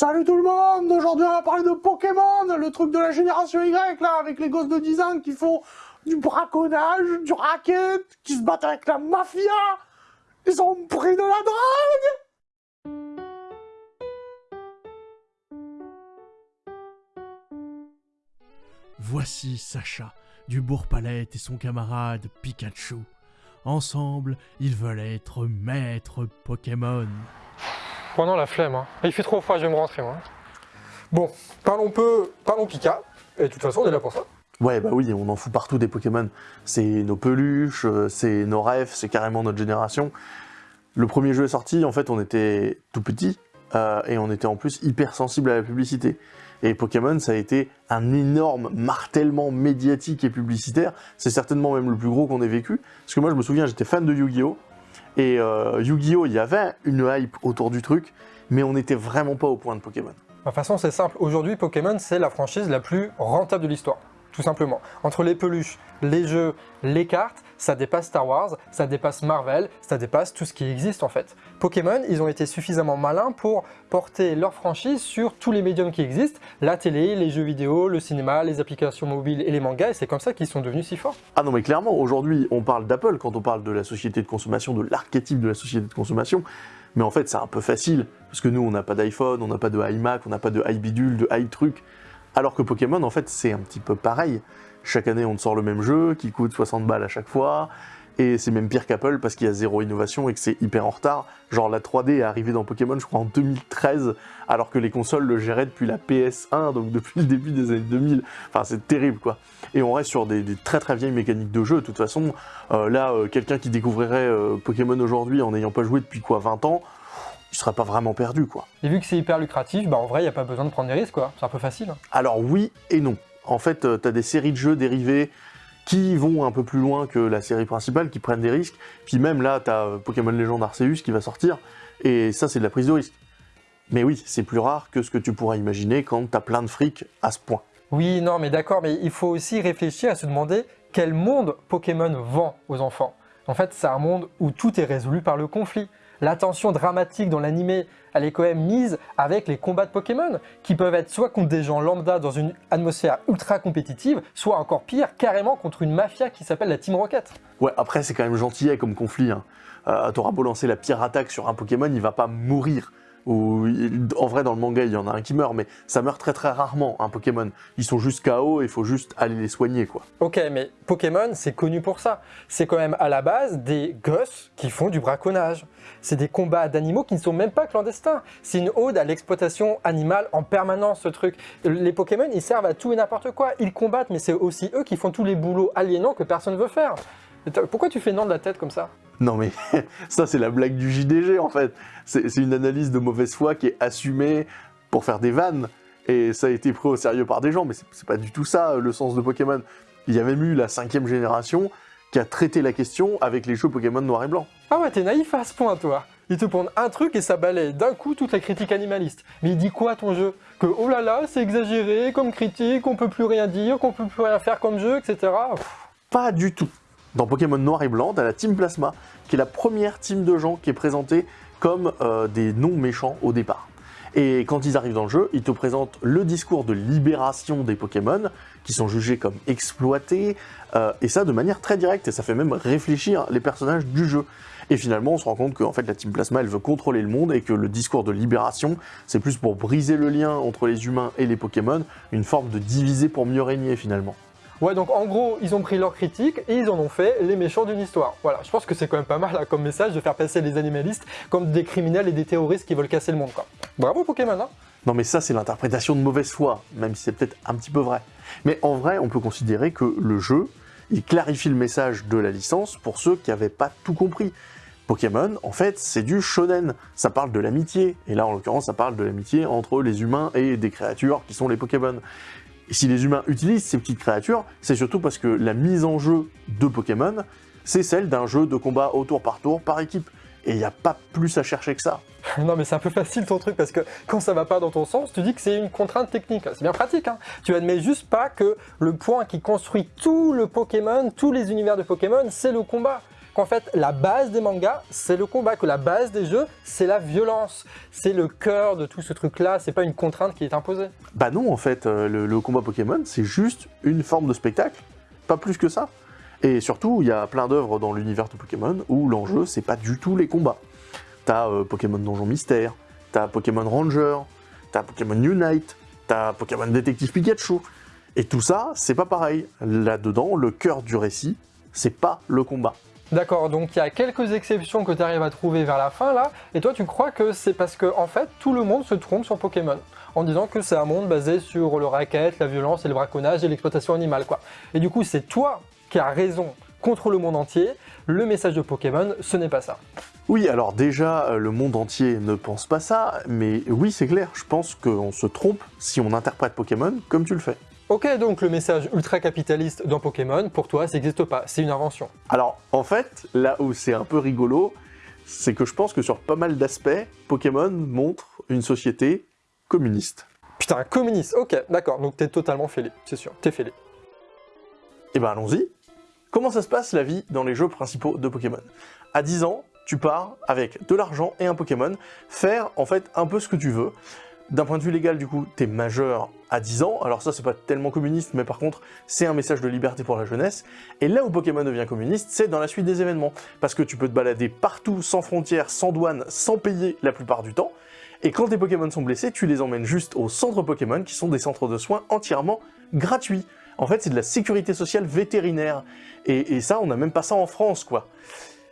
Salut tout le monde Aujourd'hui on va parler de Pokémon, le truc de la génération Y là, avec les gosses de 10 ans qui font du braconnage, du racket, qui se battent avec la mafia Ils ont pris de la drogue Voici Sacha, du Bourg-Palette et son camarade Pikachu. Ensemble, ils veulent être maîtres Pokémon. Pendant la flemme, hein. il fait trop froid, je vais me rentrer moi. Bon, parlons peu, parlons Pika, et de toute façon on est là pour ça. Ouais, bah oui, on en fout partout des Pokémon. C'est nos peluches, euh, c'est nos rêves, c'est carrément notre génération. Le premier jeu est sorti, en fait, on était tout petit, euh, et on était en plus hyper sensible à la publicité. Et Pokémon, ça a été un énorme martèlement médiatique et publicitaire. C'est certainement même le plus gros qu'on ait vécu. Parce que moi, je me souviens, j'étais fan de Yu-Gi-Oh! Et euh, Yu-Gi-Oh! il y avait une hype autour du truc, mais on n'était vraiment pas au point de Pokémon. De toute façon, c'est simple. Aujourd'hui, Pokémon, c'est la franchise la plus rentable de l'histoire tout simplement. Entre les peluches, les jeux, les cartes, ça dépasse Star Wars, ça dépasse Marvel, ça dépasse tout ce qui existe en fait. Pokémon, ils ont été suffisamment malins pour porter leur franchise sur tous les médiums qui existent, la télé, les jeux vidéo, le cinéma, les applications mobiles et les mangas, et c'est comme ça qu'ils sont devenus si forts. Ah non mais clairement, aujourd'hui on parle d'Apple quand on parle de la société de consommation, de l'archétype de la société de consommation, mais en fait c'est un peu facile, parce que nous on n'a pas d'iPhone, on n'a pas de iMac, on n'a pas de iBidule, de iTruc, alors que Pokémon, en fait, c'est un petit peu pareil. Chaque année, on sort le même jeu qui coûte 60 balles à chaque fois. Et c'est même pire qu'Apple parce qu'il y a zéro innovation et que c'est hyper en retard. Genre la 3D est arrivée dans Pokémon, je crois, en 2013, alors que les consoles le géraient depuis la PS1, donc depuis le début des années 2000. Enfin, c'est terrible, quoi. Et on reste sur des, très très vieilles mécaniques de jeu. De toute façon, euh, là, euh, quelqu'un qui découvrirait euh, Pokémon aujourd'hui en n'ayant pas joué depuis quoi 20 ans, il serait pas vraiment perdu, quoi. Et vu que c'est hyper lucratif, bah en vrai, il n'y a pas besoin de prendre des risques, quoi. C'est un peu facile. Alors oui et non. En fait, euh, tu as des séries de jeux dérivés qui vont un peu plus loin que la série principale, qui prennent des risques. Puis même là, tu as euh, Pokémon Legend Arceus qui va sortir, et ça, c'est de la prise de risque. Mais oui, c'est plus rare que ce que tu pourrais imaginer quand tu as plein de fric à ce point. Oui, non, mais d'accord, mais il faut aussi réfléchir à se demander quel monde Pokémon vend aux enfants. En fait, c'est un monde où tout est résolu par le conflit. L'attention dramatique dans l'animé, elle est quand même mise avec les combats de Pokémon, qui peuvent être soit contre des gens lambda dans une atmosphère ultra compétitive, soit encore pire, carrément contre une mafia qui s'appelle la Team Rocket. Ouais, après c'est quand même gentil comme conflit. Hein. Euh, beau lancer la pire attaque sur un Pokémon, il va pas mourir en vrai dans le manga il y en a un qui meurt, mais ça meurt très très rarement un Pokémon. Ils sont juste KO il faut juste aller les soigner quoi. Ok mais Pokémon c'est connu pour ça. C'est quand même à la base des gosses qui font du braconnage. C'est des combats d'animaux qui ne sont même pas clandestins. C'est une ode à l'exploitation animale en permanence ce truc. Les Pokémon ils servent à tout et n'importe quoi. Ils combattent mais c'est aussi eux qui font tous les boulots aliénants que personne ne veut faire. Pourquoi tu fais non de la tête comme ça? Non mais ça c'est la blague du JDG en fait. C'est une analyse de mauvaise foi qui est assumée pour faire des vannes. Et ça a été pris au sérieux par des gens, mais c'est pas du tout ça le sens de Pokémon. Il y a même eu la cinquième génération qui a traité la question avec les jeux Pokémon noir et blanc. Ah ouais, t'es naïf à ce point toi il te prend un truc et ça balaye d'un coup toute la critique animaliste. Mais il dit quoi ton jeu? Que oh là là, c'est exagéré comme critique, on peut plus rien dire, qu'on peut plus rien faire comme jeu, etc. Pas du tout. Dans Pokémon Noir et Blanc, t'as la Team Plasma, qui est la première team de gens qui est présentée comme euh, des non-méchants au départ. Et quand ils arrivent dans le jeu, ils te présentent le discours de libération des Pokémon, qui sont jugés comme exploités, euh, et ça de manière très directe, et ça fait même réfléchir les personnages du jeu. Et finalement, on se rend compte que fait, la Team Plasma, elle veut contrôler le monde, et que le discours de libération, c'est plus pour briser le lien entre les humains et les Pokémon, une forme de diviser pour mieux régner finalement. Ouais, donc en gros, ils ont pris leur critique et ils en ont fait les méchants d'une histoire. Voilà, je pense que c'est quand même pas mal comme message de faire passer les animalistes comme des criminels et des terroristes qui veulent casser le monde. Quoi. Bravo Pokémon, hein Non mais ça, c'est l'interprétation de mauvaise foi, même si c'est peut-être un petit peu vrai. Mais en vrai, on peut considérer que le jeu, il clarifie le message de la licence pour ceux qui n'avaient pas tout compris. Pokémon, en fait, c'est du shonen. Ça parle de l'amitié. Et là, en l'occurrence, ça parle de l'amitié entre les humains et des créatures qui sont les Pokémon. Si les humains utilisent ces petites créatures, c'est surtout parce que la mise en jeu de Pokémon, c'est celle d'un jeu de combat au tour par tour par équipe. Et il n'y a pas plus à chercher que ça. Non mais c'est un peu facile ton truc parce que quand ça va pas dans ton sens, tu dis que c'est une contrainte technique. C'est bien pratique, hein Tu admets juste pas que le point qui construit tout le Pokémon, tous les univers de Pokémon, c'est le combat. Qu'en fait, la base des mangas, c'est le combat, que la base des jeux, c'est la violence. C'est le cœur de tout ce truc-là, c'est pas une contrainte qui est imposée. Bah non, en fait, euh, le, combat Pokémon, c'est juste une forme de spectacle, pas plus que ça. Et surtout, il y a plein d'œuvres dans l'univers de Pokémon où l'enjeu, c'est pas du tout les combats. T'as euh, Pokémon Donjon Mystère, t'as Pokémon Ranger, t'as Pokémon Unite, t'as Pokémon Détective Pikachu. Et tout ça, c'est pas pareil. Là-dedans, le cœur du récit, c'est pas le combat. D'accord, donc il y a quelques exceptions que tu arrives à trouver vers la fin là, et toi tu crois que c'est parce que en fait tout le monde se trompe sur Pokémon, en disant que c'est un monde basé sur le racket, la violence et le braconnage et l'exploitation animale quoi. Et du coup c'est toi qui as raison contre le monde entier, le message de Pokémon ce n'est pas ça. Oui, alors déjà, euh, le monde entier ne pense pas ça, mais oui, c'est clair, je pense qu'on se trompe si on interprète Pokémon comme tu le fais. Ok, donc le message ultra-capitaliste dans Pokémon, pour toi, ça n'existe pas, c'est une invention. Alors, en fait, là où c'est un peu rigolo, c'est que je pense que sur pas mal d'aspects, Pokémon montre une société communiste. Putain, communiste, ok, d'accord, donc t'es totalement fêlé, c'est sûr, t'es fêlé. Eh ben allons-y. Comment ça se passe la vie dans les jeux principaux de Pokémon? À 10 ans, tu pars avec de l'argent et un Pokémon, faire en fait un peu ce que tu veux. D'un point de vue légal, du coup, t'es majeur à 10 ans, alors ça c'est pas tellement communiste, mais par contre, c'est un message de liberté pour la jeunesse. Et là où Pokémon devient communiste, c'est dans la suite des événements. Parce que tu peux te balader partout, sans frontières, sans douane, sans payer la plupart du temps. Et quand tes Pokémon sont blessés, tu les emmènes juste au centre Pokémon, qui sont des centres de soins entièrement gratuits. En fait, c'est de la sécurité sociale vétérinaire. Et, et ça, on n'a même pas ça en France, quoi.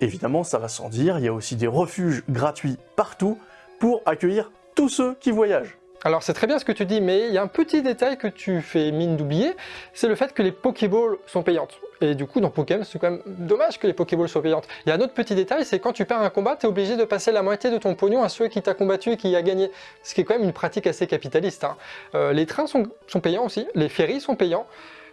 Évidemment, ça va sans dire, il y a aussi des refuges gratuits partout pour accueillir tous ceux qui voyagent. Alors c'est très bien ce que tu dis, mais il y a un petit détail que tu fais mine d'oublier, c'est le fait que les Pokéballs sont payantes. Et du coup, dans Pokémon, c'est quand même dommage que les Pokéballs soient payantes. Il y a un autre petit détail, c'est quand tu perds un combat, tu es obligé de passer la moitié de ton pognon à ceux qui t'a combattu et qui a gagné. Ce qui est quand même une pratique assez capitaliste. hein. Euh, les trains sont payants aussi, les ferries sont payants.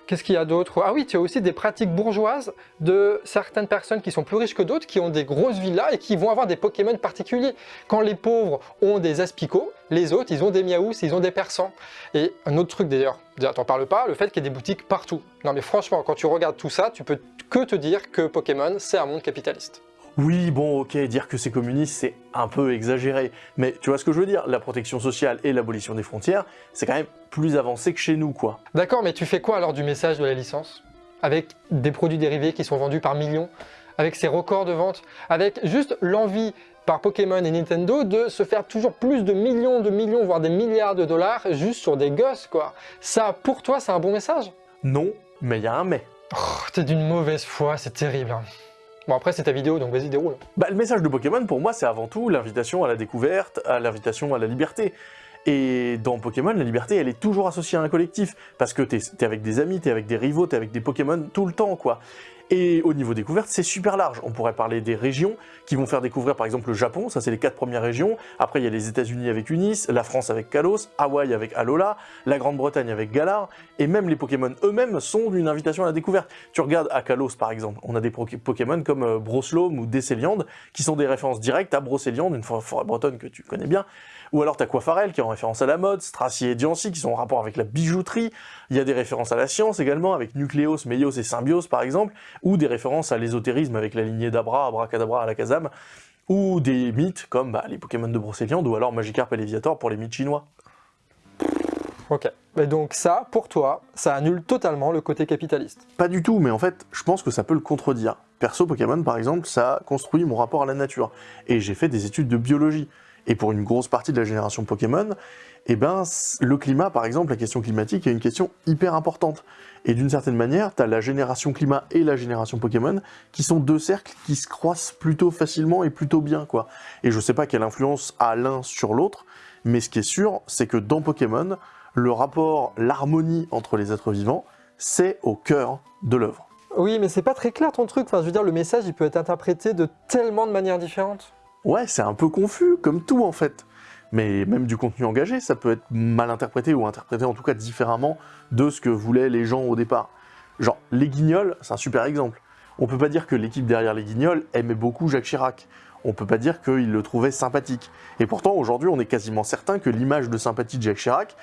Qu'est-ce qu'il y a d'autre? Ah oui, tu as aussi des pratiques bourgeoises de certaines personnes qui sont plus riches que d'autres, qui ont des grosses villas et qui vont avoir des Pokémon particuliers. Quand les pauvres ont des Aspicots, les autres, ils ont des Miaous, ils ont des Persans. Et un autre truc d'ailleurs, t'en parles pas, le fait qu'il y ait des boutiques partout. Non mais franchement, quand tu regardes tout ça, tu peux que te dire que Pokémon, c'est un monde capitaliste. Oui, bon, ok, dire que c'est communiste, c'est un peu exagéré. Mais tu vois ce que je veux dire? La protection sociale et l'abolition des frontières, c'est quand même plus avancé que chez nous, quoi. D'accord, mais tu fais quoi alors du message de la licence? Avec des produits dérivés qui sont vendus par millions? Avec ces records de vente Avec juste l'envie par Pokémon et Nintendo de se faire toujours plus de millions de millions, voire des milliards de dollars juste sur des gosses, quoi? Ça, pour toi, c'est un bon message? Non, mais il y a un mais. Oh, T'es d'une mauvaise foi, c'est terrible. hein. Bon après c'est ta vidéo, donc vas-y déroule. Bah, le message de Pokémon, pour moi, c'est avant tout l'invitation à la découverte, à l'invitation à la liberté. Et dans Pokémon, la liberté, elle est toujours associée à un collectif, parce que t'es es avec des amis, t'es avec des rivaux, t'es avec des Pokémon tout le temps, quoi. Et au niveau découverte, c'est super large. On pourrait parler des régions qui vont faire découvrir par exemple le Japon, ça c'est les quatre premières régions. Après il y a les États-Unis avec Unis, la France avec Kalos, Hawaï avec Alola, la Grande-Bretagne avec Galar, et même les Pokémon eux-mêmes sont une invitation à la découverte. Tu regardes à Kalos par exemple, on a des Pokémon comme euh, Broslom ou Décéliande qui sont des références directes à Brocéliande, une forêt bretonne que tu connais bien. Ou alors t'as Quafarel qui est en référence à la mode, Stracier et Diancie qui sont en rapport avec la bijouterie. Il y a des références à la science également avec Nucléos, Meios et Symbios par exemple, ou des références à l'ésotérisme avec la lignée d'Abra, Abracadabra, Alakazam, ou des mythes comme bah, les Pokémon de Brocéliande ou alors Magikarp et Léviator pour les mythes chinois. Ok. Et donc ça, pour toi, ça annule totalement le côté capitaliste. Pas du tout, mais en fait, je pense que ça peut le contredire. Perso Pokémon, par exemple, ça construit mon rapport à la nature. Et j'ai fait des études de biologie. Et pour une grosse partie de la génération Pokémon, eh ben, le climat, par exemple, la question climatique est une question hyper importante. Et d'une certaine manière, tu la génération climat et la génération Pokémon, qui sont deux cercles qui se croisent plutôt facilement et plutôt bien, quoi. Et je sais pas quelle influence a l'un sur l'autre, mais ce qui est sûr, c'est que dans Pokémon, le rapport, l'harmonie entre les êtres vivants, c'est au cœur de l'œuvre. Oui, mais c'est pas très clair ton truc. Enfin, je veux dire, le message, il peut être interprété de tellement de manières différentes. Ouais, c'est un peu confus, comme tout en fait. Mais même du contenu engagé, ça peut être mal interprété ou interprété en tout cas différemment de ce que voulaient les gens au départ. Genre, les Guignols, c'est un super exemple. On peut pas dire que l'équipe derrière les Guignols aimait beaucoup Jacques Chirac. On peut pas dire qu'ils le trouvaient sympathique. Et pourtant, aujourd'hui, on est quasiment certain que l'image de sympathie de Jacques Chirac,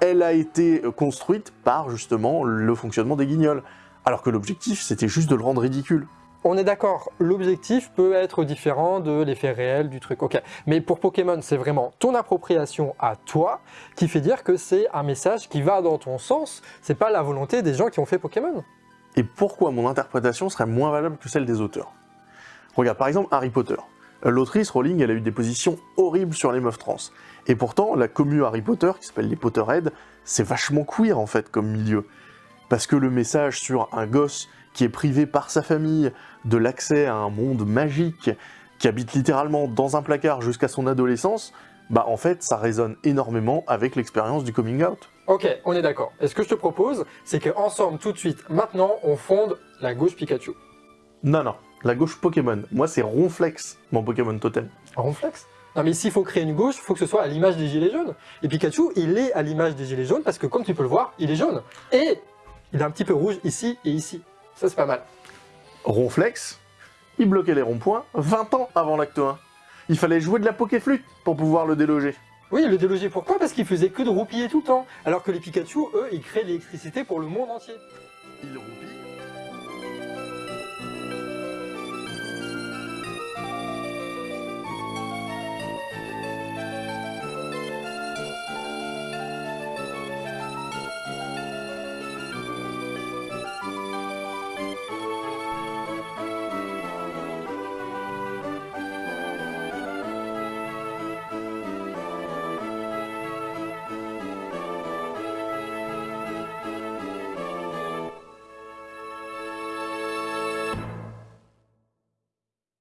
elle a été construite par justement le fonctionnement des Guignols. Alors que l'objectif, c'était juste de le rendre ridicule. On est d'accord, l'objectif peut être différent de l'effet réel du truc, ok. Mais pour Pokémon, c'est vraiment ton appropriation à toi qui fait dire que c'est un message qui va dans ton sens, c'est pas la volonté des gens qui ont fait Pokémon. Et pourquoi mon interprétation serait moins valable que celle des auteurs? Regarde, par exemple, Harry Potter. L'autrice, Rowling, elle a eu des positions horribles sur les meufs trans. Et pourtant, la commu Harry Potter, qui s'appelle les Potterheads, c'est vachement queer en fait comme milieu. Parce que le message sur un gosse qui est privé par sa famille de l'accès à un monde magique, qui habite littéralement dans un placard jusqu'à son adolescence, bah en fait ça résonne énormément avec l'expérience du coming out. Ok, on est d'accord. Et ce que je te propose, c'est qu'ensemble, tout de suite, maintenant, on fonde la gauche Pikachu. Non, non, la gauche Pokémon. Moi c'est Ronflex, mon Pokémon totem. Ronflex? Non mais s'il faut créer une gauche, il faut que ce soit à l'image des gilets jaunes. Et Pikachu, il est à l'image des gilets jaunes parce que comme tu peux le voir, il est jaune. Et il est un petit peu rouge ici et ici. Ça c'est pas mal. Ronflex, il bloquait les ronds-points 20 ans avant l'acte 1. Il fallait jouer de la Pokéflûte pour pouvoir le déloger. Oui, le déloger pourquoi? Parce qu'il faisait que de roupiller tout le temps. Alors que les Pikachu, eux, ils créent l'électricité pour le monde entier. Il